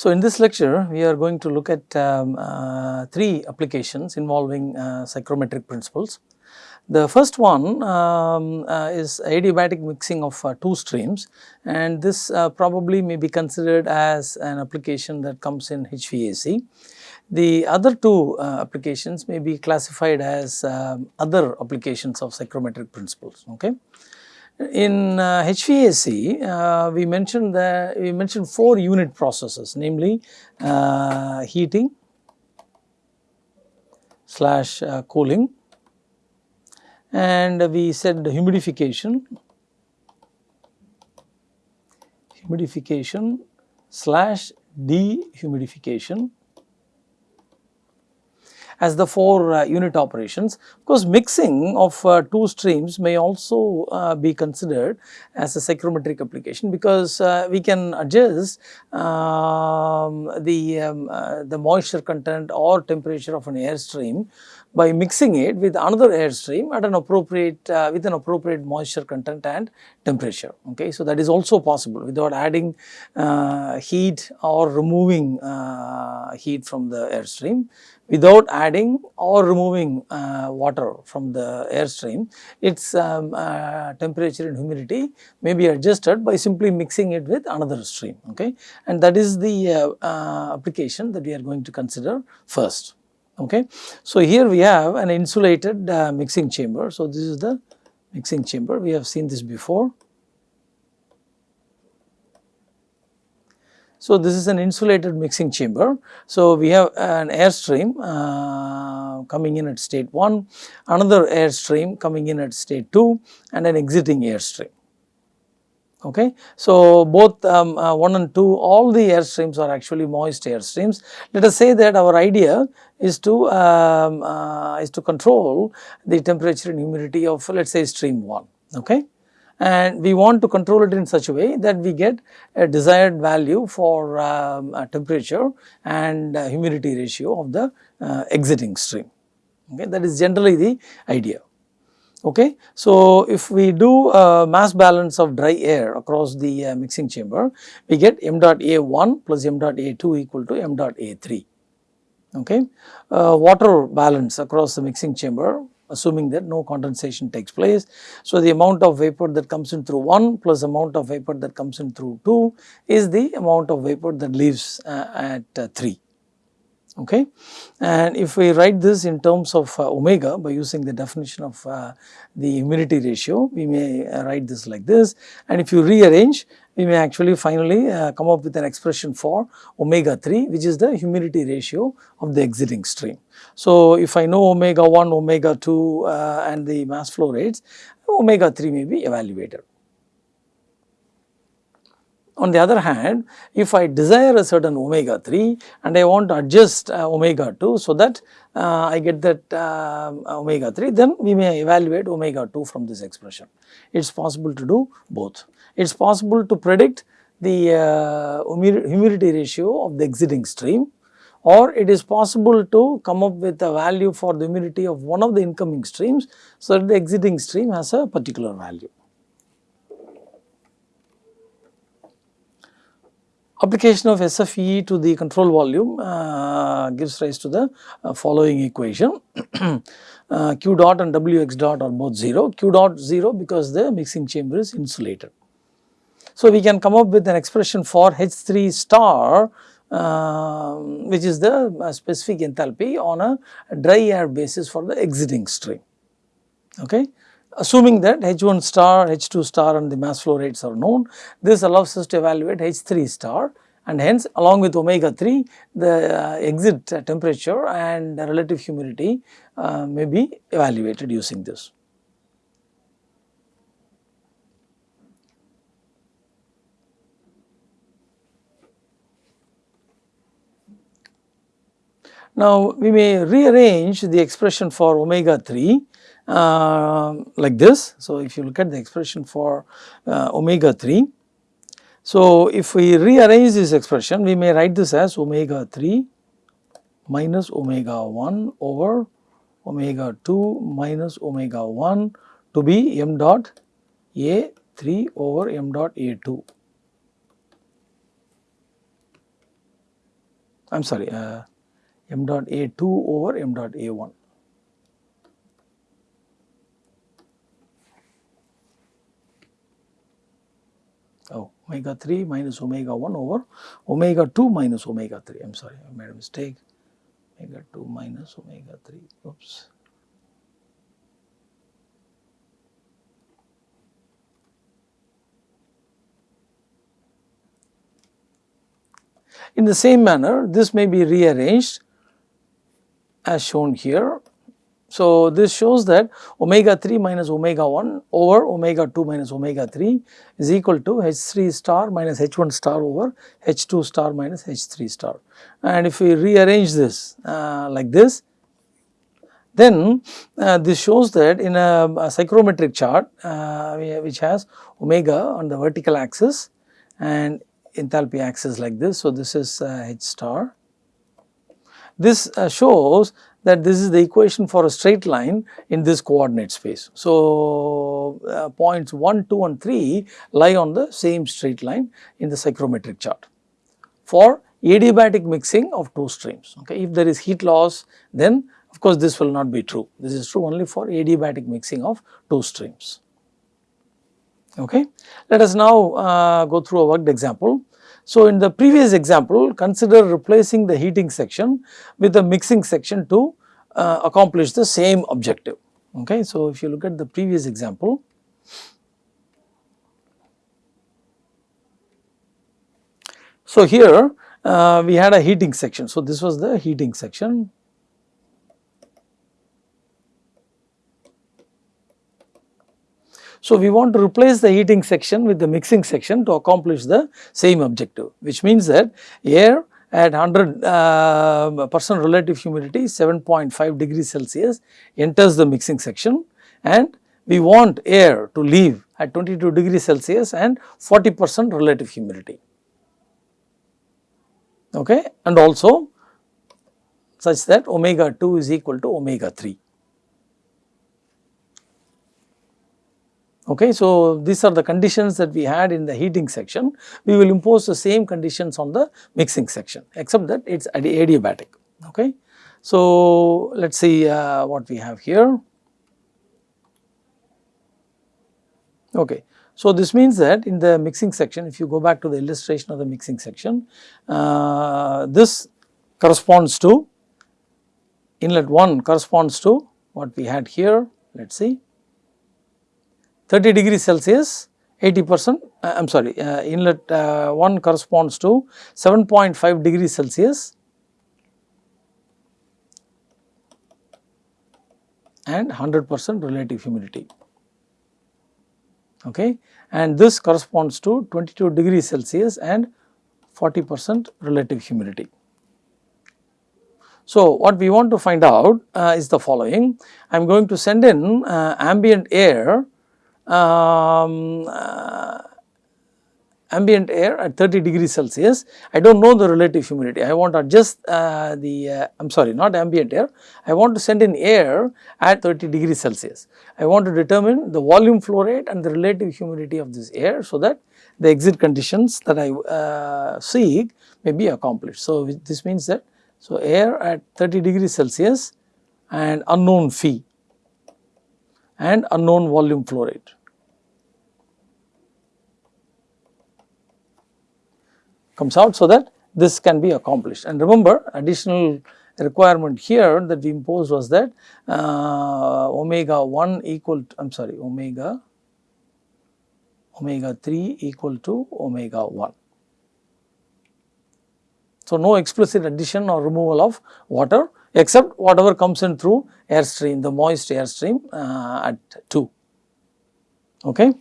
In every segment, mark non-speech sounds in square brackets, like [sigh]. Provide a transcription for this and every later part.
So, in this lecture we are going to look at um, uh, three applications involving uh, psychrometric principles. The first one um, uh, is adiabatic mixing of uh, two streams and this uh, probably may be considered as an application that comes in HVAC. The other two uh, applications may be classified as um, other applications of psychrometric principles. Okay. In uh, HVAC, uh, we mentioned that we mentioned four unit processes, namely uh, heating slash uh, cooling, and we said humidification, humidification slash dehumidification as the four uh, unit operations. Of course, mixing of uh, two streams may also uh, be considered as a psychrometric application because we can adjust um, the, um, the moisture content or temperature of an air stream by mixing it with another air stream at an appropriate uh, with an appropriate moisture content and temperature okay so that is also possible without adding uh, heat or removing uh, heat from the airstream without adding or removing uh, water from the airstream its um, uh, temperature and humidity may be adjusted by simply mixing it with another stream okay and that is the uh, application that we are going to consider first okay. So, here we have an insulated uh, mixing chamber. So, this is the mixing chamber we have seen this before. So, this is an insulated mixing chamber. So, we have an airstream uh, coming in at state 1, another airstream coming in at state 2 and an exiting airstream okay. So, both um, uh, 1 and 2 all the air streams are actually moist air streams. Let us say that our idea is to um, uh, is to control the temperature and humidity of let us say stream 1 okay? And we want to control it in such a way that we get a desired value for um, temperature and uh, humidity ratio of the uh, exiting stream. Okay? That is generally the idea okay. So, if we do a mass balance of dry air across the uh, mixing chamber, we get m dot A1 plus m dot A2 equal to m dot A3, okay. Uh, water balance across the mixing chamber assuming that no condensation takes place. So, the amount of vapor that comes in through 1 plus amount of vapor that comes in through 2 is the amount of vapor that leaves uh, at uh, 3 okay. And if we write this in terms of uh, omega by using the definition of uh, the humidity ratio, we may uh, write this like this and if you rearrange we may actually finally uh, come up with an expression for omega 3 which is the humidity ratio of the exiting stream. So, if I know omega 1, omega 2 uh, and the mass flow rates, omega 3 may be evaluated. On the other hand, if I desire a certain omega 3 and I want to adjust uh, omega 2 so that uh, I get that uh, omega 3 then we may evaluate omega 2 from this expression. It is possible to do both. It is possible to predict the uh, humidity ratio of the exiting stream or it is possible to come up with a value for the humidity of one of the incoming streams so that the exiting stream has a particular value. Application of SFE to the control volume uh, gives rise to the uh, following equation. [clears throat] uh, Q dot and Wx dot are both 0, Q dot 0 because the mixing chamber is insulated. So, we can come up with an expression for H3 star um, which is the uh, specific enthalpy on a dry air basis for the exiting stream. Okay assuming that H1 star, H2 star and the mass flow rates are known, this allows us to evaluate H3 star and hence along with omega 3 the uh, exit temperature and relative humidity uh, may be evaluated using this. Now, we may rearrange the expression for omega 3 uh, like this. So, if you look at the expression for uh, omega 3. So, if we rearrange this expression we may write this as omega 3 minus omega 1 over omega 2 minus omega 1 to be m dot a 3 over m dot a 2. I am sorry uh, m dot A2 over m dot A1. Oh, omega 3 minus omega 1 over omega 2 minus omega 3. I am sorry, I made a mistake. Omega 2 minus omega 3. Oops. In the same manner, this may be rearranged as shown here. So, this shows that omega 3 minus omega 1 over omega 2 minus omega 3 is equal to H 3 star minus H 1 star over H 2 star minus H 3 star. And if we rearrange this uh, like this, then uh, this shows that in a, a psychrometric chart uh, which has omega on the vertical axis and enthalpy axis like this. So, this is uh, H star. This uh, shows that this is the equation for a straight line in this coordinate space. So, uh, points 1, 2 and 3 lie on the same straight line in the psychrometric chart for adiabatic mixing of two streams. Okay. If there is heat loss then of course, this will not be true. This is true only for adiabatic mixing of two streams. Okay. Let us now uh, go through a worked example. So, in the previous example consider replacing the heating section with the mixing section to uh, accomplish the same objective. Okay. So, if you look at the previous example, so here uh, we had a heating section. So, this was the heating section So, we want to replace the heating section with the mixing section to accomplish the same objective which means that air at 100 uh, percent relative humidity 7.5 degrees Celsius enters the mixing section. And we want air to leave at 22 degrees Celsius and 40 percent relative humidity. Okay? And also such that omega 2 is equal to omega 3. Okay, so these are the conditions that we had in the heating section. We will impose the same conditions on the mixing section except that it is adiabatic. Okay. So let us see uh, what we have here. Okay. So this means that in the mixing section if you go back to the illustration of the mixing section, uh, this corresponds to inlet 1 corresponds to what we had here let us see 30 degrees Celsius 80 percent uh, I am sorry uh, inlet uh, 1 corresponds to 7.5 degrees Celsius. And 100 percent relative humidity. Okay? And this corresponds to 22 degrees Celsius and 40 percent relative humidity. So, what we want to find out uh, is the following. I am going to send in uh, ambient air um, uh, ambient air at 30 degrees Celsius, I do not know the relative humidity. I want to adjust uh, the, uh, I am sorry not ambient air, I want to send in air at 30 degrees Celsius. I want to determine the volume flow rate and the relative humidity of this air so that the exit conditions that I uh, seek may be accomplished. So, this means that, so air at 30 degrees Celsius and unknown phi and unknown volume flow rate. Comes out so that this can be accomplished. And remember additional requirement here that we imposed was that uh, omega 1 equal to, I am sorry omega omega 3 equal to omega 1. So, no explicit addition or removal of water except whatever comes in through air stream the moist air stream uh, at 2. Okay.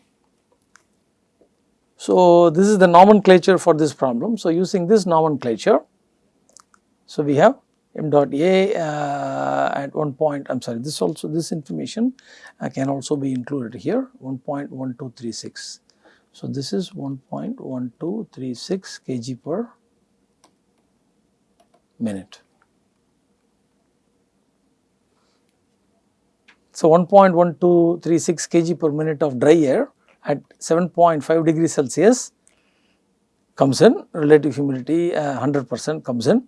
So, this is the nomenclature for this problem. So, using this nomenclature, so we have m dot a uh, at one point I am sorry this also this information uh, can also be included here 1.1236. So, this is 1.1236 kg per minute. So, 1.1236 kg per minute of dry air at 7.5 degrees Celsius comes in relative humidity uh, 100 percent comes in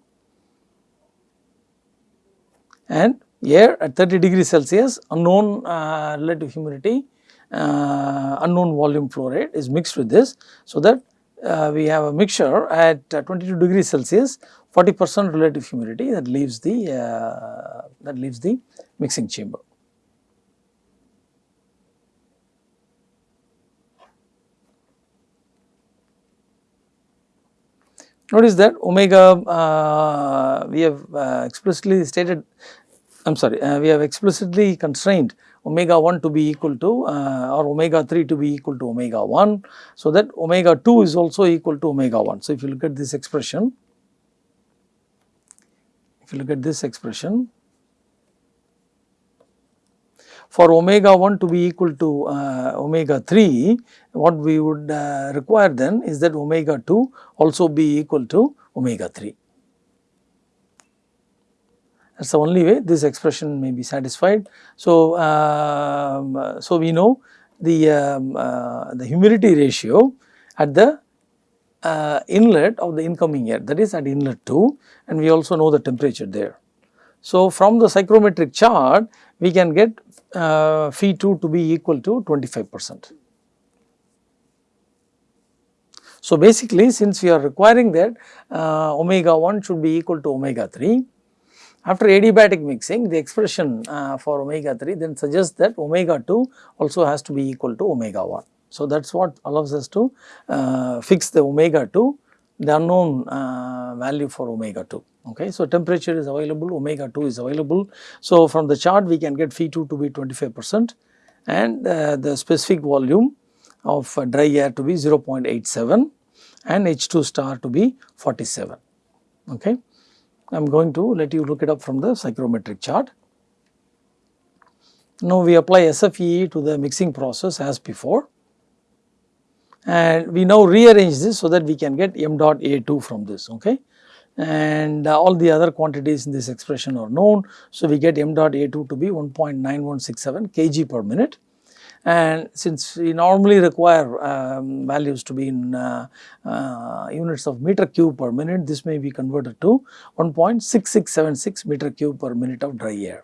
and air at 30 degrees Celsius unknown uh, relative humidity uh, unknown volume flow rate is mixed with this. So, that uh, we have a mixture at uh, 22 degrees Celsius 40 percent relative humidity that leaves the uh, that leaves the mixing chamber. Notice that omega uh, we have uh, explicitly stated I am sorry uh, we have explicitly constrained omega 1 to be equal to uh, or omega 3 to be equal to omega 1. So, that omega 2 is also equal to omega 1. So, if you look at this expression, if you look at this expression, for omega 1 to be equal to uh, omega 3, what we would uh, require then is that omega 2 also be equal to omega 3 that is the only way this expression may be satisfied. So, um, so we know the, um, uh, the humidity ratio at the uh, inlet of the incoming air that is at inlet 2 and we also know the temperature there. So, from the psychrometric chart we can get uh, phi 2 to be equal to 25 percent. So, basically since we are requiring that uh, omega 1 should be equal to omega 3 after adiabatic mixing the expression uh, for omega 3 then suggests that omega 2 also has to be equal to omega 1. So, that is what allows us to uh, fix the omega 2 the unknown uh, value for omega 2. Okay. So, temperature is available omega 2 is available. So, from the chart we can get phi 2 to be 25 percent and uh, the specific volume of uh, dry air to be 0.87 and H2 star to be 47. Okay. I am going to let you look it up from the psychrometric chart. Now we apply SFEE to the mixing process as before and we now rearrange this so that we can get m dot A2 from this okay and uh, all the other quantities in this expression are known. So, we get m dot A2 to be 1.9167 kg per minute and since we normally require um, values to be in uh, uh, units of meter cube per minute this may be converted to 1.6676 meter cube per minute of dry air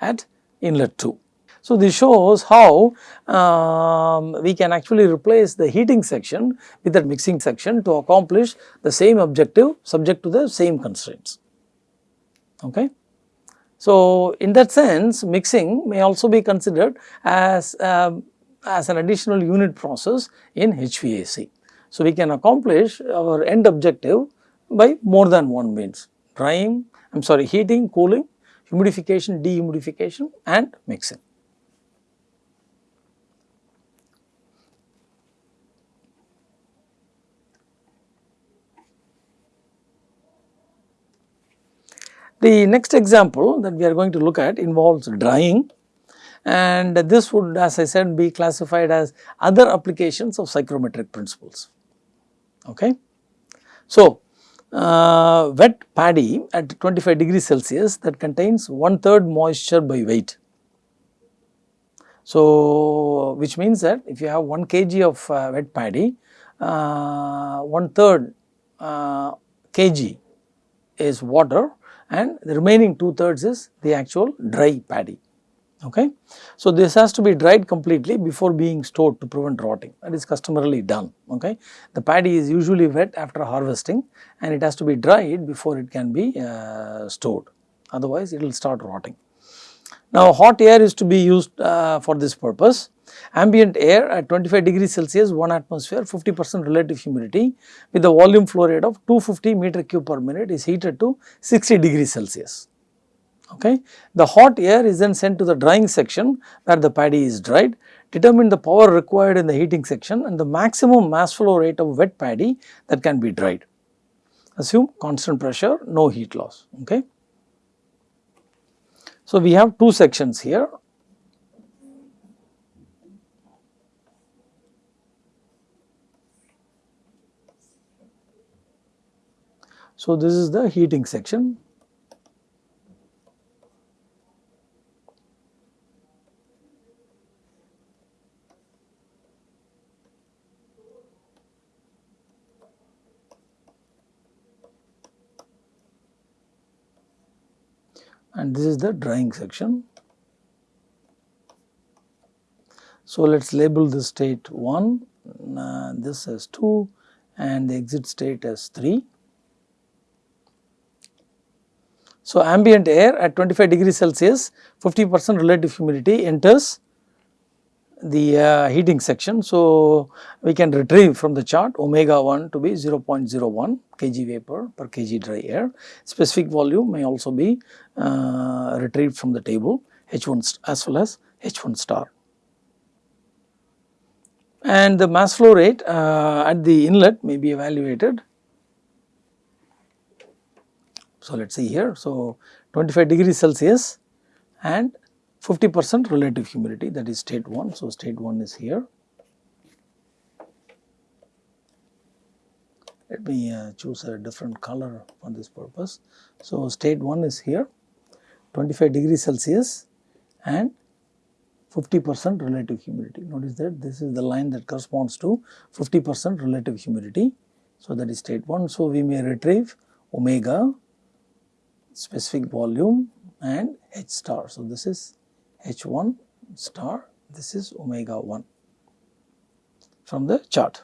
at inlet 2. So, this shows how um, we can actually replace the heating section with the mixing section to accomplish the same objective subject to the same constraints. Okay. So, in that sense mixing may also be considered as, um, as an additional unit process in HVAC. So, we can accomplish our end objective by more than one means drying, I am sorry heating, cooling, humidification, dehumidification and mixing. The next example that we are going to look at involves drying and this would as I said be classified as other applications of psychrometric principles. Okay. So, uh, wet paddy at 25 degrees Celsius that contains one third moisture by weight. So, which means that if you have 1 kg of uh, wet paddy, uh, one third uh, kg is water and the remaining 2 thirds is the actual dry paddy. Okay. So, this has to be dried completely before being stored to prevent rotting that is customarily done. Okay. The paddy is usually wet after harvesting and it has to be dried before it can be uh, stored otherwise it will start rotting. Now, hot air is to be used uh, for this purpose ambient air at 25 degrees Celsius 1 atmosphere 50 percent relative humidity with the volume flow rate of 250 meter cube per minute is heated to 60 degrees Celsius. Okay. The hot air is then sent to the drying section where the paddy is dried, determine the power required in the heating section and the maximum mass flow rate of wet paddy that can be dried. Assume constant pressure, no heat loss. Okay. So, we have two sections here So, this is the heating section. and this is the drying section. So, let us label this state 1, uh, this as 2 and the exit state as 3. So, ambient air at 25 degree Celsius 50 percent relative humidity enters the uh, heating section. So, we can retrieve from the chart omega 1 to be 0.01 kg vapor per kg dry air. Specific volume may also be uh, retrieved from the table H1 as well as H1 star. And the mass flow rate uh, at the inlet may be evaluated. So, let us see here. So, 25 degrees Celsius and 50 percent relative humidity that is state 1. So, state 1 is here. Let me uh, choose a different color for this purpose. So, state 1 is here 25 degrees Celsius and 50 percent relative humidity. Notice that this is the line that corresponds to 50 percent relative humidity. So, that is state 1. So, we may retrieve omega specific volume and H star. So, this is H1 star this is omega 1 from the chart.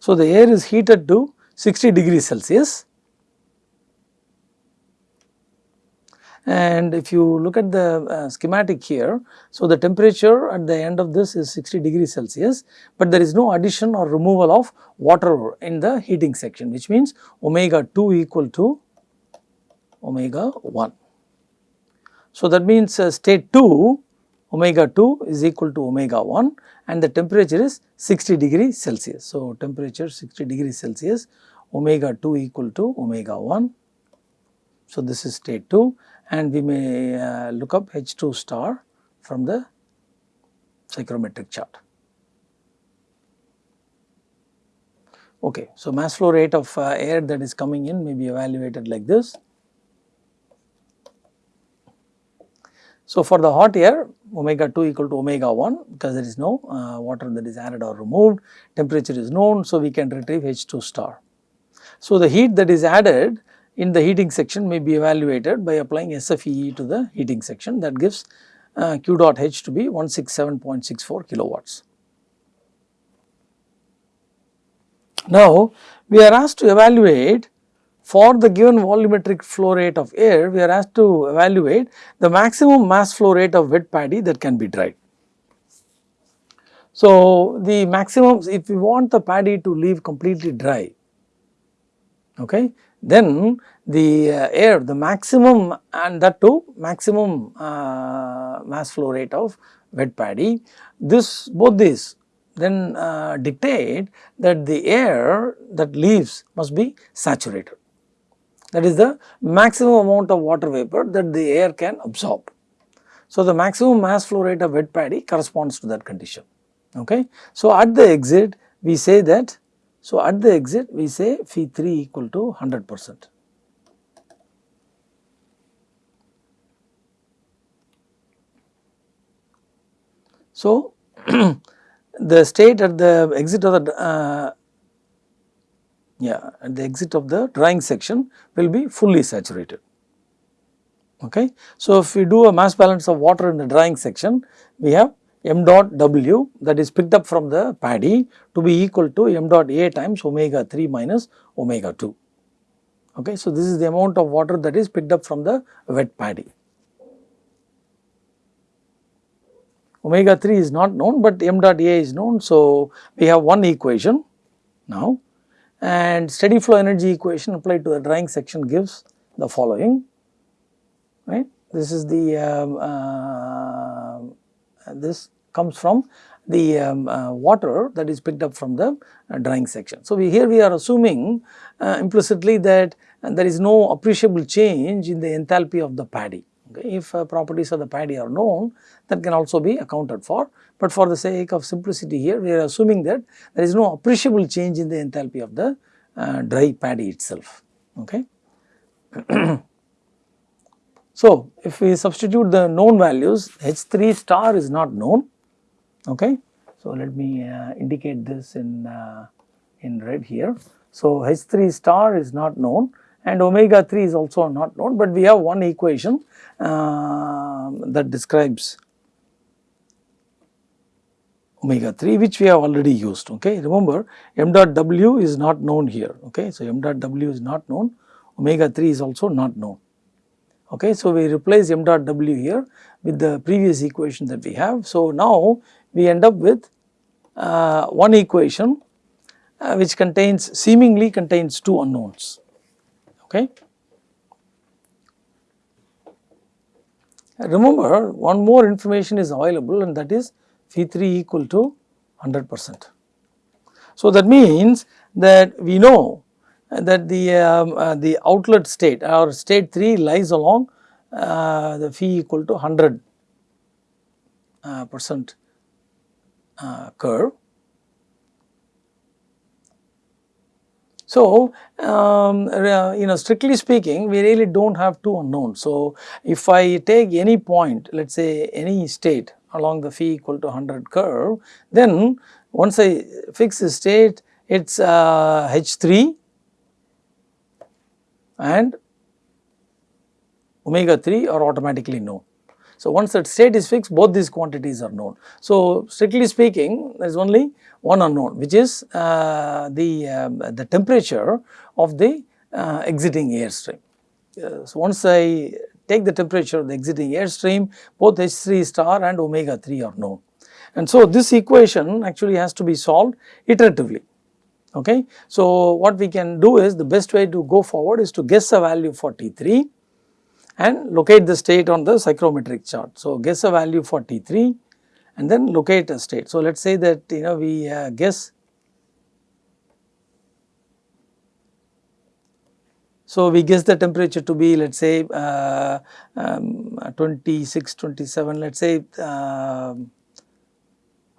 So, the air is heated to 60 degrees Celsius and if you look at the uh, schematic here, so the temperature at the end of this is 60 degrees Celsius, but there is no addition or removal of water in the heating section which means omega 2 equal to omega 1. So, that means uh, state 2 omega 2 is equal to omega 1 and the temperature is 60 degrees Celsius. So, temperature 60 degrees Celsius omega 2 equal to omega 1. So, this is state 2 and we may uh, look up H2 star from the psychrometric chart. Okay, so mass flow rate of uh, air that is coming in may be evaluated like this. So, for the hot air omega 2 equal to omega 1 because there is no uh, water that is added or removed, temperature is known. So, we can retrieve H2 star. So, the heat that is added in the heating section may be evaluated by applying SFEE to the heating section that gives uh, Q dot H to be 167.64 kilowatts. Now, we are asked to evaluate for the given volumetric flow rate of air, we are asked to evaluate the maximum mass flow rate of wet paddy that can be dried. So, the maximum if we want the paddy to leave completely dry, okay, then the uh, air the maximum and that too maximum uh, mass flow rate of wet paddy this both these then uh, dictate that the air that leaves must be saturated that is the maximum amount of water vapor that the air can absorb. So, the maximum mass flow rate of wet paddy corresponds to that condition. Okay. So, at the exit we say that so, at the exit we say phi 3 equal to 100 percent. So, [clears throat] the state at the exit of the uh, yeah at the exit of the drying section will be fully saturated. Okay. So, if we do a mass balance of water in the drying section we have m dot w that is picked up from the paddy to be equal to m dot a times omega 3 minus omega 2. Okay. So, this is the amount of water that is picked up from the wet paddy. Omega 3 is not known, but m dot a is known. So, we have one equation now and steady flow energy equation applied to the drying section gives the following right. This is the um, uh, this comes from the um, uh, water that is picked up from the uh, drying section. So, we here we are assuming uh, implicitly that there is no appreciable change in the enthalpy of the paddy. Okay. If uh, properties of the paddy are known that can also be accounted for, but for the sake of simplicity here we are assuming that there is no appreciable change in the enthalpy of the uh, dry paddy itself. Okay. [clears throat] So, if we substitute the known values H3 star is not known okay. So, let me uh, indicate this in, uh, in red here. So, H3 star is not known and omega 3 is also not known, but we have one equation uh, that describes omega 3 which we have already used okay. Remember m dot w is not known here okay. So, m dot w is not known omega 3 is also not known okay. So, we replace m dot w here with the previous equation that we have. So, now we end up with uh, one equation uh, which contains seemingly contains two unknowns. Okay. Remember one more information is available and that is phi 3 equal to 100 percent. So, that means that we know that the, um, uh, the outlet state or state 3 lies along uh, the phi equal to 100 uh, percent curve. So, um, you know strictly speaking we really do not have two unknowns. So, if I take any point let us say any state along the phi equal to 100 curve then once I fix the state it is uh, H3 and omega 3 are automatically known. So, once that state is fixed both these quantities are known. So, strictly speaking there is only one unknown which is uh, the, um, the temperature of the uh, exiting airstream. Uh, so, once I take the temperature of the exiting airstream both H3 star and omega 3 are known. And so, this equation actually has to be solved iteratively. Okay. So, what we can do is the best way to go forward is to guess a value for T3 and locate the state on the psychrometric chart. So, guess a value for T3 and then locate a state. So, let us say that you know we uh, guess So, we guess the temperature to be let us say uh, um, 26, 27 let us say uh,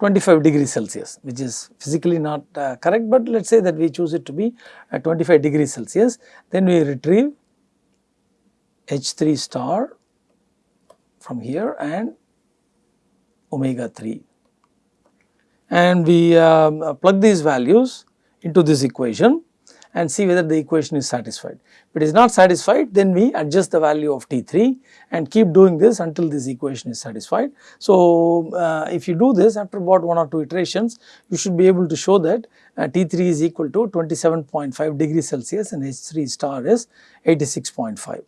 25 degrees Celsius which is physically not uh, correct, but let us say that we choose it to be 25 degrees Celsius. Then we retrieve H3 star from here and omega 3 and we um, plug these values into this equation and see whether the equation is satisfied. If it is not satisfied then we adjust the value of T3 and keep doing this until this equation is satisfied. So, uh, if you do this after about 1 or 2 iterations you should be able to show that uh, T3 is equal to 27.5 degrees Celsius and H3 star is 86.5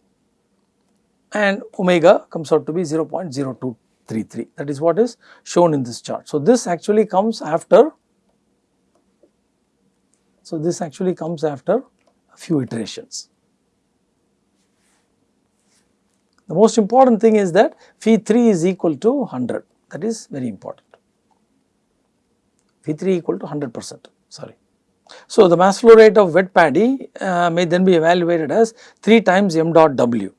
and omega comes out to be 0.0233 that is what is shown in this chart. So, this actually comes after so this actually comes after a few iterations. The most important thing is that phi 3 is equal to 100 that is very important. Phi 3 equal to 100 percent sorry. So, the mass flow rate of wet paddy uh, may then be evaluated as 3 times m dot w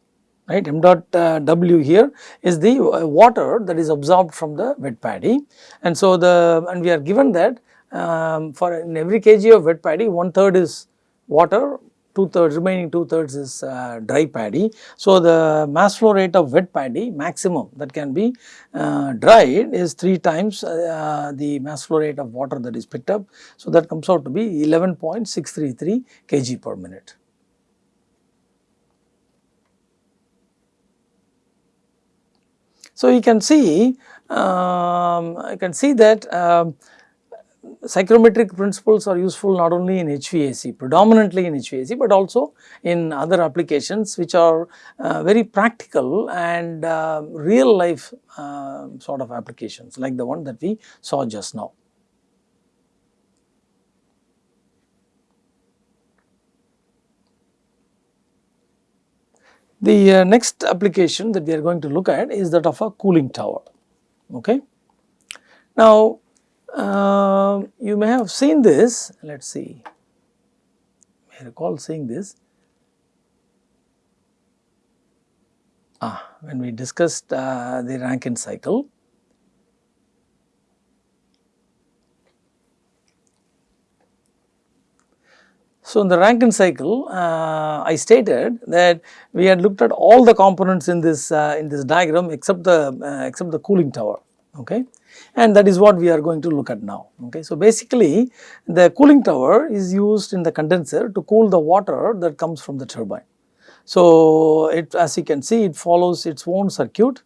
right m dot uh, w here is the uh, water that is absorbed from the wet paddy and so the and we are given that um, for in every kg of wet paddy one third is water two thirds remaining two thirds is uh, dry paddy. So, the mass flow rate of wet paddy maximum that can be uh, dried is 3 times uh, the mass flow rate of water that is picked up. So, that comes out to be 11.633 kg per minute. So, you can see, um, I can see that um, psychrometric principles are useful not only in HVAC, predominantly in HVAC, but also in other applications which are uh, very practical and uh, real life uh, sort of applications like the one that we saw just now. The uh, next application that we are going to look at is that of a cooling tower. Okay. Now, uh, you may have seen this, let us see, I recall seeing this. Ah, when we discussed uh, the Rankine cycle, So, in the Rankine cycle, uh, I stated that we had looked at all the components in this uh, in this diagram except the uh, except the cooling tower. okay and that is what we are going to look at now okay. So basically the cooling tower is used in the condenser to cool the water that comes from the turbine. So it as you can see it follows its own circuit.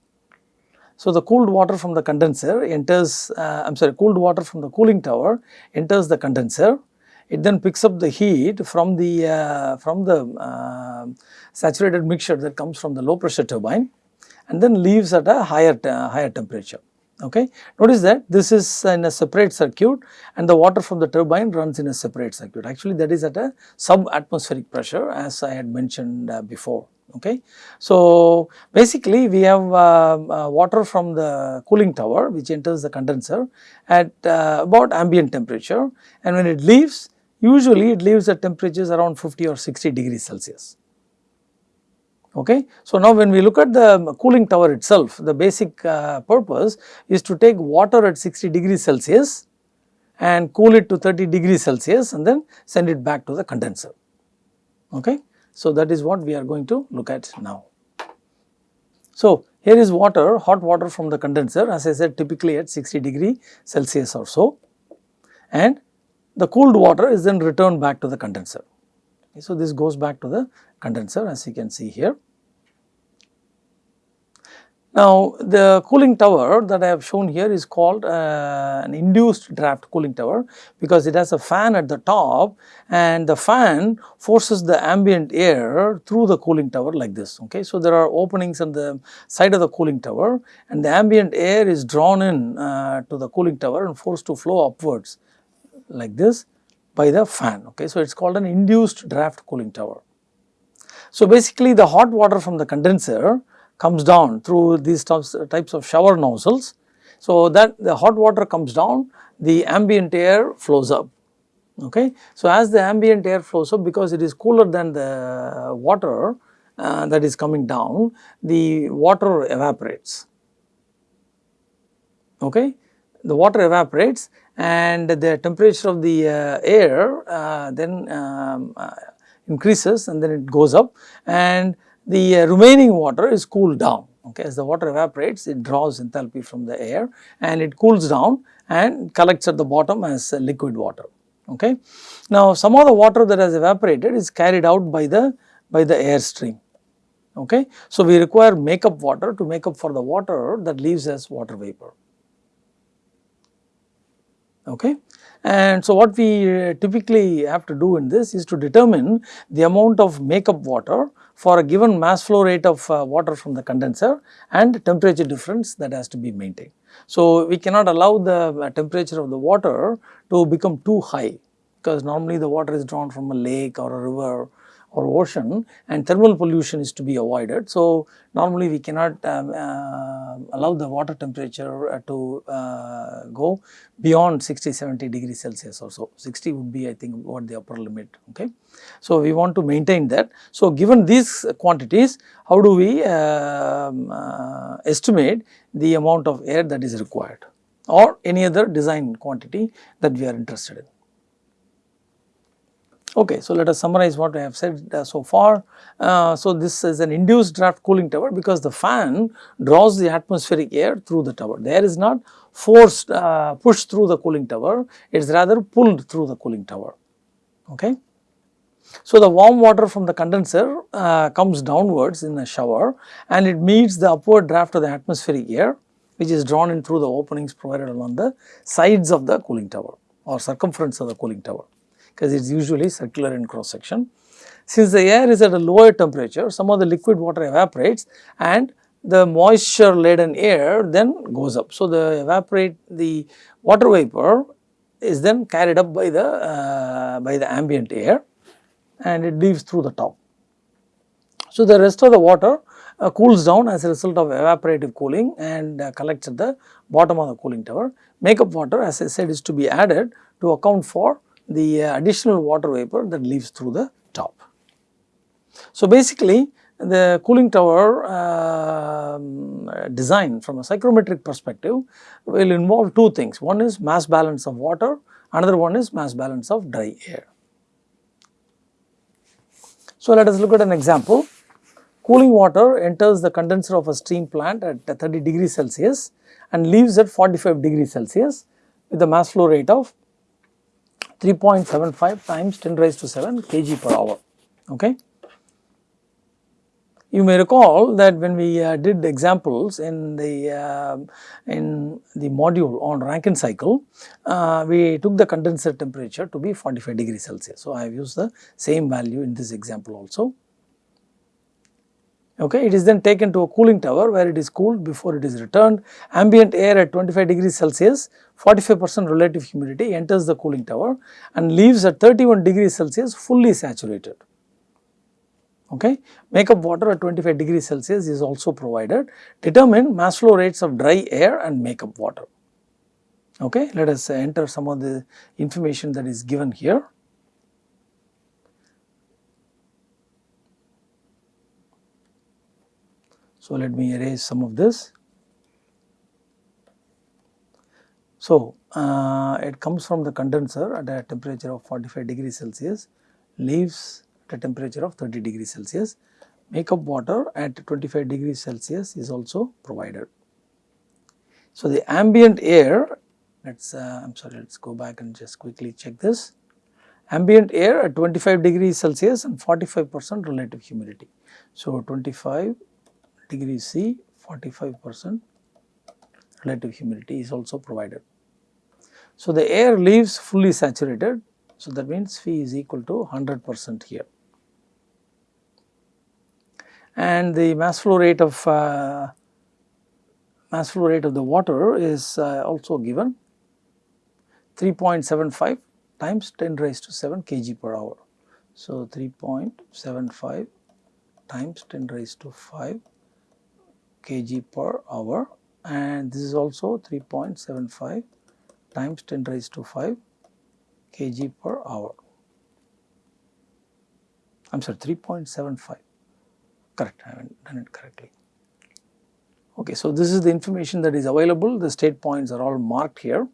So the cooled water from the condenser enters uh, I am sorry cooled water from the cooling tower enters the condenser it then picks up the heat from the uh, from the uh, saturated mixture that comes from the low pressure turbine and then leaves at a higher higher temperature okay. Notice that this is in a separate circuit and the water from the turbine runs in a separate circuit actually that is at a sub atmospheric pressure as I had mentioned uh, before okay. So basically we have uh, uh, water from the cooling tower which enters the condenser at uh, about ambient temperature and when it leaves usually it leaves at temperatures around 50 or 60 degrees Celsius Okay. So, now when we look at the cooling tower itself, the basic uh, purpose is to take water at 60 degrees Celsius and cool it to 30 degrees Celsius and then send it back to the condenser. Okay. So, that is what we are going to look at now. So, here is water, hot water from the condenser as I said typically at 60 degree Celsius or so and the cooled water is then returned back to the condenser. So, this goes back to the condenser as you can see here. Now, the cooling tower that I have shown here is called uh, an induced draft cooling tower because it has a fan at the top and the fan forces the ambient air through the cooling tower like this. Okay. So, there are openings on the side of the cooling tower and the ambient air is drawn in uh, to the cooling tower and forced to flow upwards like this by the fan. Okay. So, it is called an induced draft cooling tower. So, basically the hot water from the condenser comes down through these types of shower nozzles. So, that the hot water comes down, the ambient air flows up. Okay. So, as the ambient air flows up because it is cooler than the water uh, that is coming down, the water evaporates. Okay. The water evaporates and the temperature of the uh, air uh, then um, uh, increases and then it goes up and the remaining water is cooled down. Okay, as the water evaporates it draws enthalpy from the air and it cools down and collects at the bottom as liquid water. Okay. Now, some of the water that has evaporated is carried out by the by the air stream. Okay. So, we require makeup water to make up for the water that leaves as water vapor okay. And so what we uh, typically have to do in this is to determine the amount of makeup water for a given mass flow rate of uh, water from the condenser and temperature difference that has to be maintained. So we cannot allow the uh, temperature of the water to become too high because normally the water is drawn from a lake or a river or ocean and thermal pollution is to be avoided. So, normally we cannot um, uh, allow the water temperature uh, to uh, go beyond 60 70 degrees Celsius or so 60 would be I think what the upper limit okay. So, we want to maintain that. So, given these quantities how do we um, uh, estimate the amount of air that is required or any other design quantity that we are interested in. Okay, so let us summarize what I have said uh, so far. Uh, so this is an induced draft cooling tower because the fan draws the atmospheric air through the tower. The air is not forced uh, pushed through the cooling tower, it is rather pulled through the cooling tower. Okay. So the warm water from the condenser uh, comes downwards in a shower and it meets the upward draft of the atmospheric air which is drawn in through the openings provided along the sides of the cooling tower or circumference of the cooling tower because it is usually circular in cross section. Since the air is at a lower temperature, some of the liquid water evaporates and the moisture laden air then goes up. So, the evaporate the water vapor is then carried up by the uh, by the ambient air and it leaves through the top. So, the rest of the water uh, cools down as a result of evaporative cooling and uh, collects at the bottom of the cooling tower. Makeup water as I said is to be added to account for the uh, additional water vapor that leaves through the top. So, basically the cooling tower uh, design from a psychrometric perspective will involve two things. One is mass balance of water, another one is mass balance of dry air. So, let us look at an example. cooling water enters the condenser of a steam plant at 30 degrees Celsius and leaves at 45 degrees Celsius with a mass flow rate of 3.75 times 10 raised to 7 kg per hour. Okay. You may recall that when we uh, did examples in the uh, in the module on Rankine cycle, uh, we took the condenser temperature to be 45 degrees Celsius. So, I have used the same value in this example also. Okay, it is then taken to a cooling tower where it is cooled before it is returned. Ambient air at 25 degrees Celsius, 45 percent relative humidity enters the cooling tower and leaves at 31 degrees Celsius fully saturated okay. Makeup water at 25 degrees Celsius is also provided. Determine mass flow rates of dry air and makeup water. Okay. Let us enter some of the information that is given here. So, let me erase some of this. So, uh, it comes from the condenser at a temperature of 45 degrees Celsius, leaves at a temperature of 30 degrees Celsius. Makeup water at 25 degrees Celsius is also provided. So, the ambient air let us uh, I am sorry let us go back and just quickly check this. Ambient air at 25 degrees Celsius and 45 percent relative humidity. So, 25 degrees C 45 percent relative humidity is also provided. So, the air leaves fully saturated. So, that means phi is equal to 100 percent here and the mass flow rate of uh, mass flow rate of the water is uh, also given 3.75 times 10 raised to 7 kg per hour. So, 3.75 times 10 raised to 5 kg per hour and this is also 3.75 times 10 raised to 5 kg per hour. I am sorry 3.75 correct, I haven't done it correctly. Okay, so this is the information that is available, the state points are all marked here.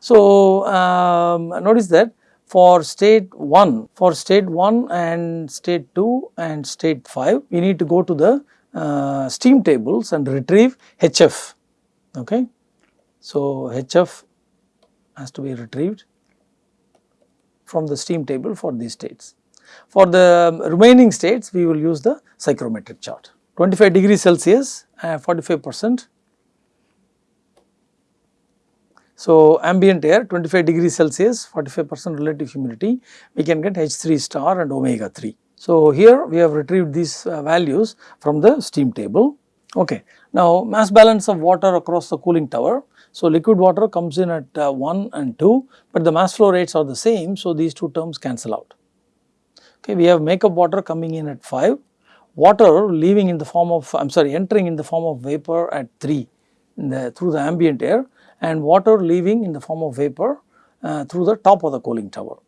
So, um, notice that for state 1, for state 1 and state 2 and state 5, we need to go to the uh, steam tables and retrieve HF. Okay. So, HF has to be retrieved from the steam table for these states. For the remaining states, we will use the psychrometric chart. 25 degree Celsius, uh, 45 percent. So, ambient air 25 degree Celsius, 45 percent relative humidity, we can get H3 star and omega 3. So, here we have retrieved these uh, values from the steam table. Okay. Now, mass balance of water across the cooling tower. So, liquid water comes in at uh, 1 and 2, but the mass flow rates are the same. So, these two terms cancel out. Okay, we have makeup water coming in at 5, water leaving in the form of I am sorry entering in the form of vapor at 3 the, through the ambient air and water leaving in the form of vapor uh, through the top of the cooling tower.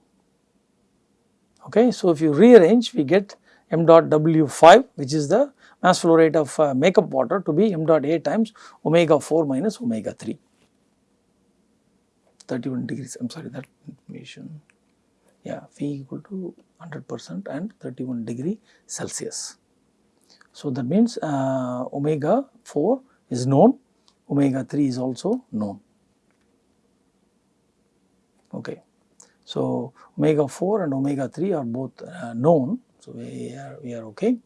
Okay, so if you rearrange we get m dot w 5 which is the mass flow rate of uh, makeup water to be m dot a times omega 4 minus omega 3 31 degrees I am sorry that information yeah phi equal to 100 percent and 31 degree Celsius. So, that means uh, omega 4 is known, omega 3 is also known. Okay. So, omega 4 and omega 3 are both uh, known. So, we are, we are okay.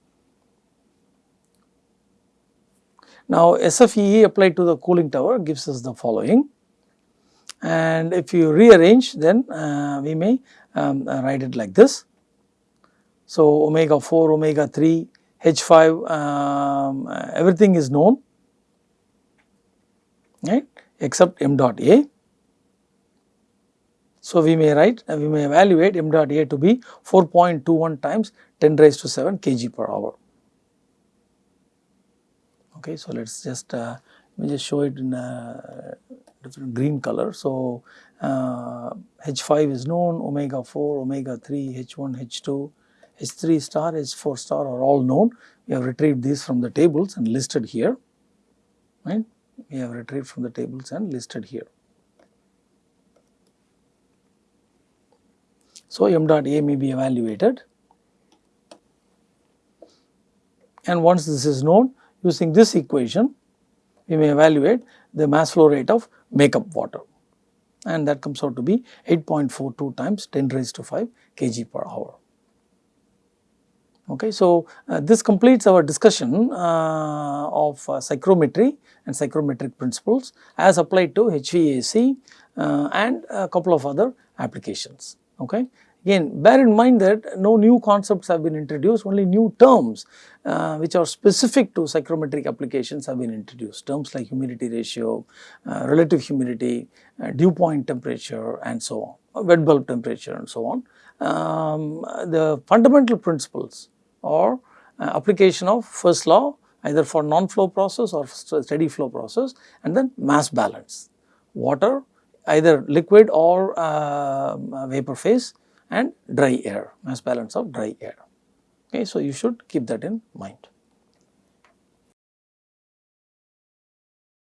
Now, SFEE applied to the cooling tower gives us the following and if you rearrange then uh, we may um, write it like this. So, omega 4, omega 3, H5 um, everything is known right except m dot A. So, we may write uh, we may evaluate m dot A to be 4.21 times 10 raised to 7 kg per hour. Okay, so, let us just uh, let me just show it in a different green color. So, uh, H5 is known, omega 4, omega 3, H1, H2, H3 star, H4 star are all known. We have retrieved these from the tables and listed here, right. We have retrieved from the tables and listed here. So, m dot A may be evaluated and once this is known using this equation we may evaluate the mass flow rate of makeup water and that comes out to be 8.42 times 10 raised to 5 kg per hour. Okay, so, uh, this completes our discussion uh, of uh, psychrometry and psychrometric principles as applied to HVAC uh, and a couple of other applications. Okay. Again bear in mind that no new concepts have been introduced only new terms uh, which are specific to psychrometric applications have been introduced terms like humidity ratio, uh, relative humidity, dew point temperature and so on, wet bulb temperature and so on. Um, the fundamental principles or uh, application of first law either for non-flow process or steady flow process and then mass balance. Water either liquid or uh, vapor phase and dry air, mass balance of dry air. Okay, so, you should keep that in mind.